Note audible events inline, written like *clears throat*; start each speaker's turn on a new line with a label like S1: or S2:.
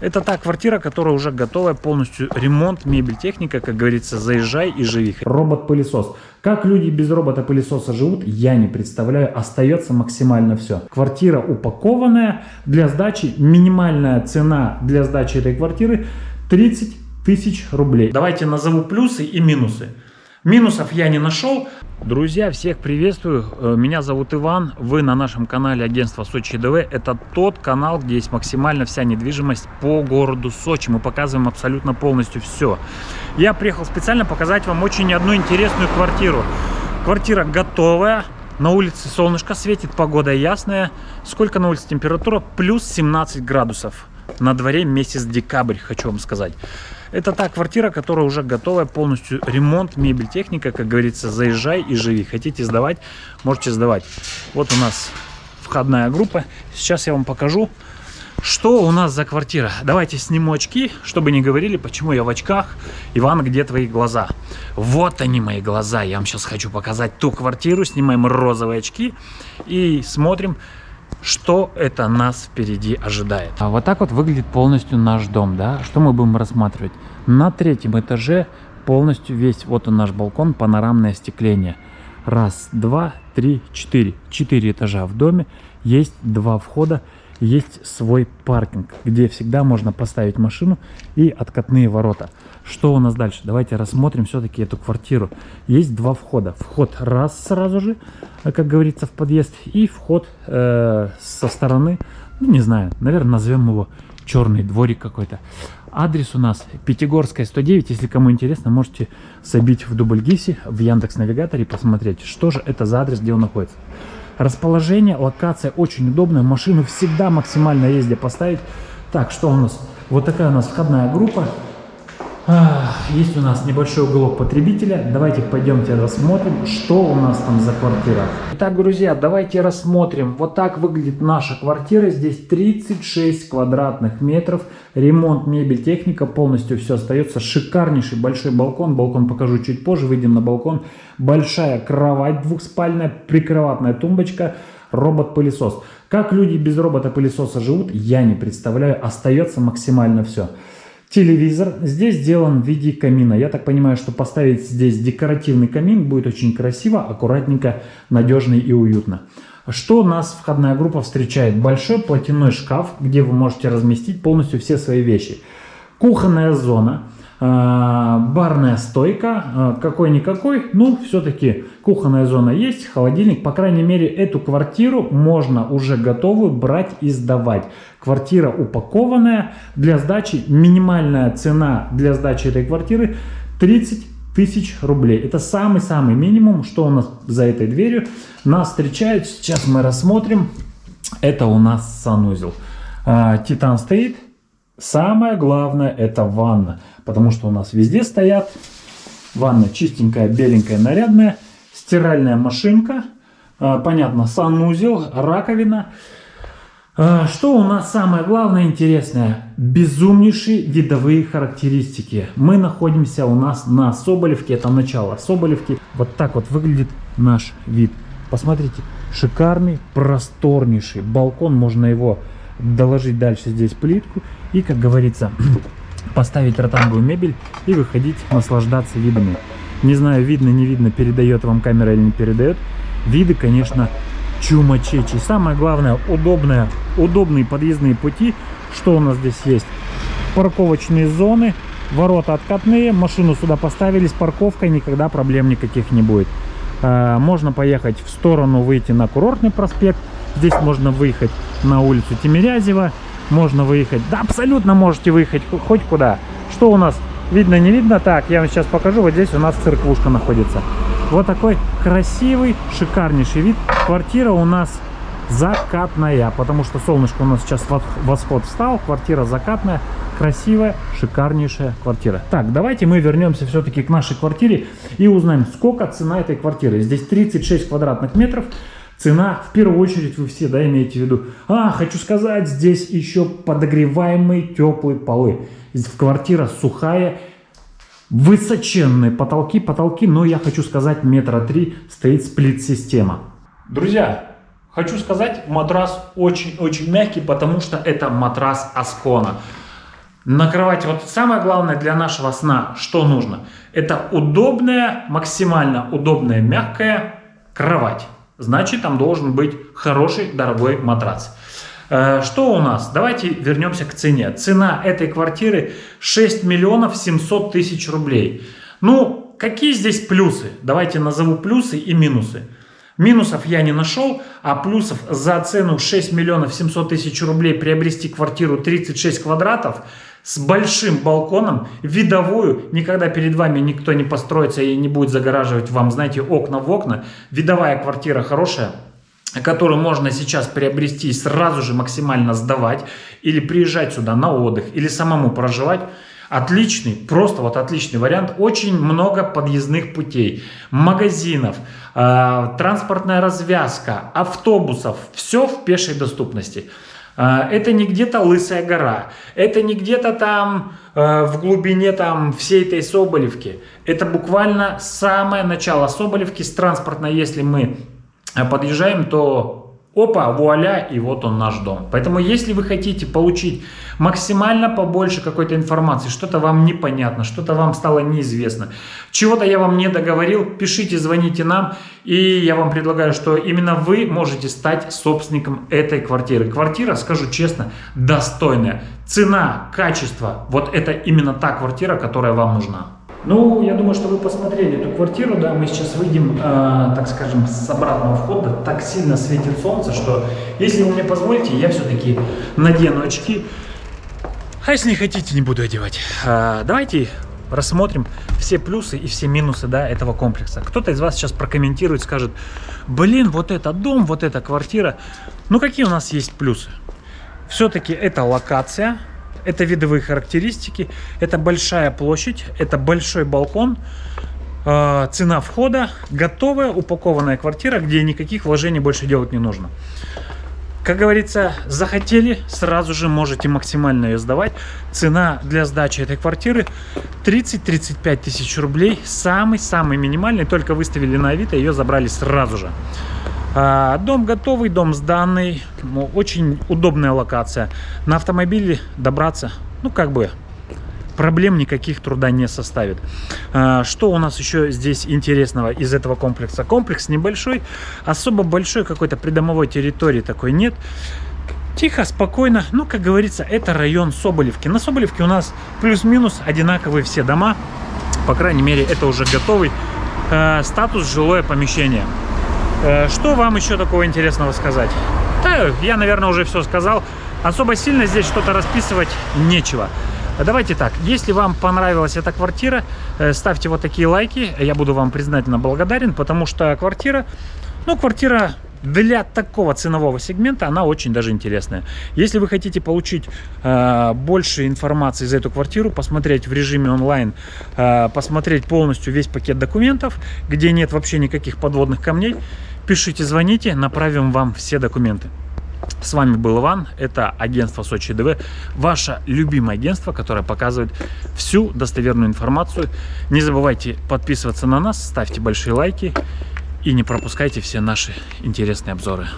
S1: Это та квартира, которая уже готовая, полностью ремонт, мебель, техника, как говорится, заезжай и живи. Робот-пылесос. Как люди без робота-пылесоса живут, я не представляю. Остается максимально все. Квартира упакованная. Для сдачи минимальная цена для сдачи этой квартиры 30 тысяч рублей. Давайте назову плюсы и минусы. Минусов я не нашел. Друзья, всех приветствую. Э, меня зовут Иван. Вы на нашем канале агентства Сочи ДВ. Это тот канал, где есть максимально вся недвижимость по городу Сочи. Мы показываем абсолютно полностью все. Я приехал специально показать вам очень одну интересную квартиру. Квартира готовая. На улице солнышко светит, погода ясная. Сколько на улице температура? Плюс 17 градусов. На дворе месяц декабрь, хочу вам сказать. Это та квартира, которая уже готовая, полностью ремонт, мебель, техника, как говорится, заезжай и живи. Хотите сдавать, можете сдавать. Вот у нас входная группа. Сейчас я вам покажу, что у нас за квартира. Давайте сниму очки, чтобы не говорили, почему я в очках. Иван, где твои глаза? Вот они, мои глаза. Я вам сейчас хочу показать ту квартиру. Снимаем розовые очки и смотрим, что это нас впереди ожидает. А вот так вот выглядит полностью наш дом, да? Что мы будем рассматривать? На третьем этаже полностью весь, вот он наш балкон, панорамное остекление. Раз, два, три, четыре. Четыре этажа в доме, есть два входа, есть свой паркинг, где всегда можно поставить машину и откатные ворота. Что у нас дальше? Давайте рассмотрим все-таки эту квартиру. Есть два входа. Вход раз сразу же, э, как говорится, в подъезд. И вход э, со стороны, ну не знаю, наверное, назовем его черный дворик какой-то. Адрес у нас Пятигорская 109. Если кому интересно, можете забить в Дубльгисе, в Яндекс Навигаторе, посмотреть, что же это за адрес, где он находится. Расположение, локация очень удобная. Машину всегда максимально езде поставить. Так, что у нас? Вот такая у нас входная группа. Есть у нас небольшой уголок потребителя. Давайте пойдемте рассмотрим, что у нас там за квартира. Итак, друзья, давайте рассмотрим. Вот так выглядит наша квартира. Здесь 36 квадратных метров. Ремонт, мебель, техника. Полностью все остается. Шикарнейший большой балкон. Балкон покажу чуть позже. Выйдем на балкон. Большая кровать двухспальная, прикроватная тумбочка робот-пылесос. Как люди без робота-пылесоса живут, я не представляю. Остается максимально все. Телевизор здесь сделан в виде камина. Я так понимаю, что поставить здесь декоративный камин будет очень красиво, аккуратненько, надежно и уютно. Что нас входная группа встречает? Большой платяной шкаф, где вы можете разместить полностью все свои вещи. Кухонная зона. А, барная стойка, а, какой-никакой, ну, все-таки кухонная зона есть, холодильник, по крайней мере, эту квартиру можно уже готовую брать и сдавать. Квартира упакованная, для сдачи минимальная цена для сдачи этой квартиры 30 тысяч рублей. Это самый-самый минимум, что у нас за этой дверью. Нас встречают, сейчас мы рассмотрим, это у нас санузел. А, Титан стоит, Самое главное это ванна, потому что у нас везде стоят. Ванна чистенькая, беленькая, нарядная. Стиральная машинка. А, понятно, санузел, раковина. А, что у нас самое главное интересное? Безумнейшие видовые характеристики. Мы находимся у нас на Соболевке, это начало Соболевки. Вот так вот выглядит наш вид. Посмотрите, шикарный, просторнейший балкон. Можно его доложить дальше здесь плитку и, как говорится, *clears throat* поставить ротанговую мебель и выходить, наслаждаться видами. Не знаю, видно, не видно, передает вам камера или не передает. Виды, конечно, чумачечи. Самое главное, удобное, удобные подъездные пути. Что у нас здесь есть? Парковочные зоны, ворота откатные, машину сюда поставили с парковкой, никогда проблем никаких не будет. А, можно поехать в сторону, выйти на курортный проспект. Здесь можно выехать на улицу Тимирязева. Можно выехать. Да, абсолютно можете выехать хоть куда. Что у нас? Видно, не видно? Так, я вам сейчас покажу. Вот здесь у нас церквушка находится. Вот такой красивый, шикарнейший вид. Квартира у нас закатная, потому что солнышко у нас сейчас восход встал. Квартира закатная, красивая, шикарнейшая квартира. Так, давайте мы вернемся все-таки к нашей квартире и узнаем, сколько цена этой квартиры. Здесь 36 квадратных метров. Цена, в первую очередь, вы все, да, имеете в виду. А, хочу сказать, здесь еще подогреваемые теплые полы. Здесь квартира сухая, высоченные потолки, потолки, но я хочу сказать, метра три стоит сплит-система. Друзья, хочу сказать, матрас очень-очень мягкий, потому что это матрас Аскона. На кровати, вот самое главное для нашего сна, что нужно? Это удобная, максимально удобная, мягкая кровать. Значит, там должен быть хороший, дорогой матрац. Э, что у нас? Давайте вернемся к цене. Цена этой квартиры 6 миллионов 700 тысяч рублей. Ну, какие здесь плюсы? Давайте назову плюсы и минусы. Минусов я не нашел, а плюсов за цену 6 миллионов 700 тысяч рублей приобрести квартиру 36 квадратов с большим балконом, видовую, никогда перед вами никто не построится и не будет загораживать вам, знаете, окна в окна. Видовая квартира хорошая, которую можно сейчас приобрести и сразу же максимально сдавать, или приезжать сюда на отдых, или самому проживать, отличный, просто вот отличный вариант. Очень много подъездных путей, магазинов, э, транспортная развязка, автобусов, все в пешей доступности. Э, это не где-то Лысая гора, это не где-то там э, в глубине там всей этой Соболевки. Это буквально самое начало Соболевки с транспортной, если мы а подъезжаем, то опа, вуаля, и вот он наш дом. Поэтому, если вы хотите получить максимально побольше какой-то информации, что-то вам непонятно, что-то вам стало неизвестно, чего-то я вам не договорил, пишите, звоните нам, и я вам предлагаю, что именно вы можете стать собственником этой квартиры. Квартира, скажу честно, достойная. Цена, качество, вот это именно та квартира, которая вам нужна. Ну, я думаю, что вы посмотрели эту квартиру, да, мы сейчас выйдем, э, так скажем, с обратного входа, так сильно светит солнце, что, если вы мне позволите, я все-таки надену очки, а если не хотите, не буду одевать. Э, давайте рассмотрим все плюсы и все минусы, да, этого комплекса. Кто-то из вас сейчас прокомментирует, скажет, блин, вот это дом, вот эта квартира. Ну, какие у нас есть плюсы? Все-таки это локация, это видовые характеристики, это большая площадь, это большой балкон, э, цена входа, готовая упакованная квартира, где никаких вложений больше делать не нужно. Как говорится, захотели, сразу же можете максимально ее сдавать. Цена для сдачи этой квартиры 30-35 тысяч рублей. Самый-самый минимальный, только выставили на Авито, ее забрали сразу же. А, дом готовый, дом сданный, ну, очень удобная локация. На автомобиле добраться, ну как бы, проблем никаких труда не составит. А, что у нас еще здесь интересного из этого комплекса? Комплекс небольшой, особо большой какой-то придомовой территории такой нет. Тихо, спокойно, ну, как говорится, это район Соболевки. На Соболевке у нас плюс-минус одинаковые все дома. По крайней мере, это уже готовый э, статус жилое помещение. Э, что вам еще такого интересного сказать? Да, я, наверное, уже все сказал. Особо сильно здесь что-то расписывать нечего. Давайте так, если вам понравилась эта квартира, э, ставьте вот такие лайки, я буду вам признательно благодарен, потому что квартира, ну, квартира для такого ценового сегмента она очень даже интересная. Если вы хотите получить э, больше информации за эту квартиру, посмотреть в режиме онлайн, э, посмотреть полностью весь пакет документов, где нет вообще никаких подводных камней, Пишите, звоните, направим вам все документы. С вами был Иван, это агентство Сочи ДВ, ваше любимое агентство, которое показывает всю достоверную информацию. Не забывайте подписываться на нас, ставьте большие лайки и не пропускайте все наши интересные обзоры.